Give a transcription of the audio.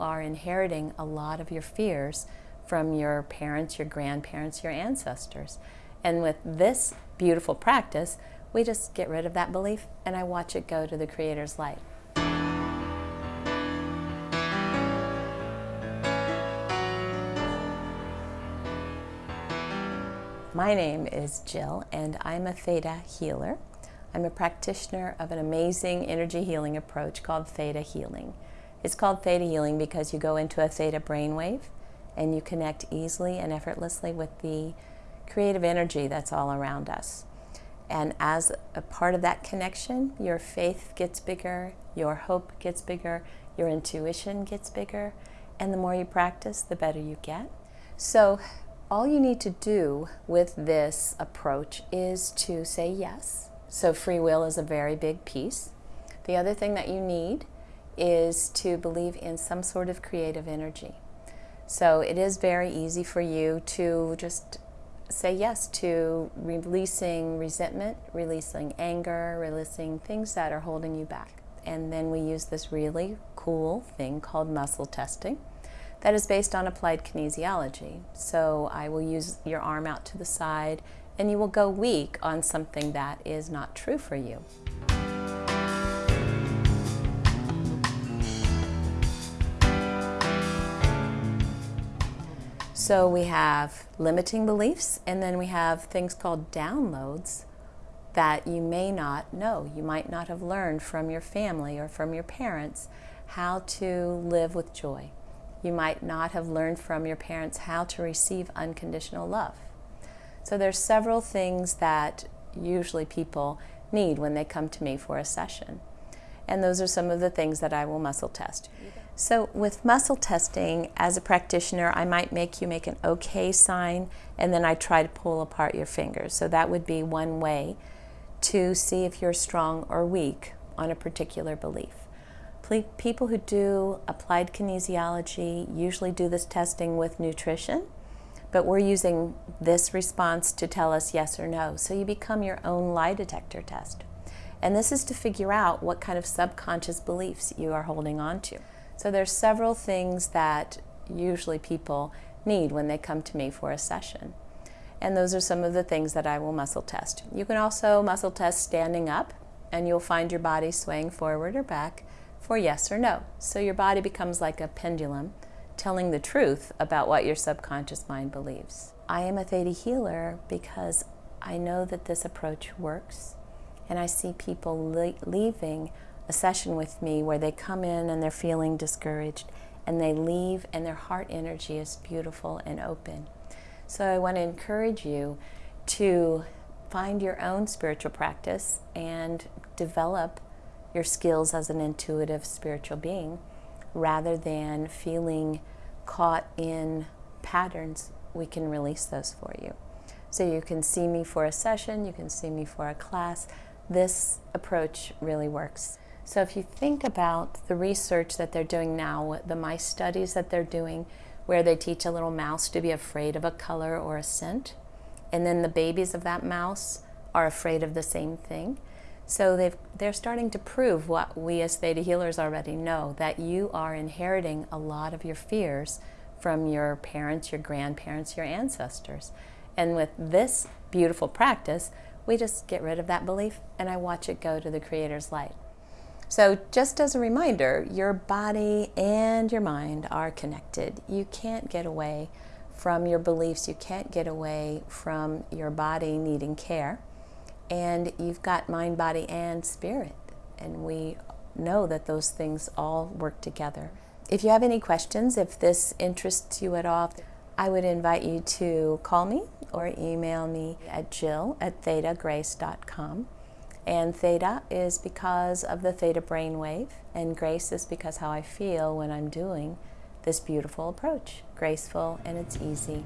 are inheriting a lot of your fears from your parents, your grandparents, your ancestors. And with this beautiful practice, we just get rid of that belief and I watch it go to the Creator's light. My name is Jill and I'm a Theta healer. I'm a practitioner of an amazing energy healing approach called Theta Healing. It's called Theta Healing because you go into a Theta brainwave and you connect easily and effortlessly with the creative energy that's all around us. And as a part of that connection, your faith gets bigger, your hope gets bigger, your intuition gets bigger, and the more you practice, the better you get. So all you need to do with this approach is to say yes. So free will is a very big piece. The other thing that you need is to believe in some sort of creative energy. So it is very easy for you to just say yes to releasing resentment, releasing anger, releasing things that are holding you back. And then we use this really cool thing called muscle testing that is based on applied kinesiology. So I will use your arm out to the side and you will go weak on something that is not true for you. So we have limiting beliefs and then we have things called downloads that you may not know. You might not have learned from your family or from your parents how to live with joy. You might not have learned from your parents how to receive unconditional love. So there's several things that usually people need when they come to me for a session. And those are some of the things that I will muscle test. So with muscle testing, as a practitioner, I might make you make an okay sign and then I try to pull apart your fingers. So that would be one way to see if you're strong or weak on a particular belief. People who do applied kinesiology usually do this testing with nutrition, but we're using this response to tell us yes or no. So you become your own lie detector test. And this is to figure out what kind of subconscious beliefs you are holding on to. So there's several things that usually people need when they come to me for a session. And those are some of the things that I will muscle test. You can also muscle test standing up and you'll find your body swaying forward or back for yes or no. So your body becomes like a pendulum telling the truth about what your subconscious mind believes. I am a Theta healer because I know that this approach works and I see people le leaving a session with me where they come in and they're feeling discouraged and they leave and their heart energy is beautiful and open. So I want to encourage you to find your own spiritual practice and develop your skills as an intuitive spiritual being rather than feeling caught in patterns, we can release those for you. So you can see me for a session, you can see me for a class. This approach really works. So if you think about the research that they're doing now, the mice studies that they're doing, where they teach a little mouse to be afraid of a color or a scent, and then the babies of that mouse are afraid of the same thing. So they've, they're starting to prove what we as Theta healers already know, that you are inheriting a lot of your fears from your parents, your grandparents, your ancestors. And with this beautiful practice, we just get rid of that belief and I watch it go to the Creator's light. So just as a reminder, your body and your mind are connected. You can't get away from your beliefs. You can't get away from your body needing care and you've got mind, body, and spirit. And we know that those things all work together. If you have any questions, if this interests you at all, I would invite you to call me or email me at jill at thetagrace.com. And theta is because of the theta brainwave, and grace is because how I feel when I'm doing this beautiful approach. Graceful and it's easy.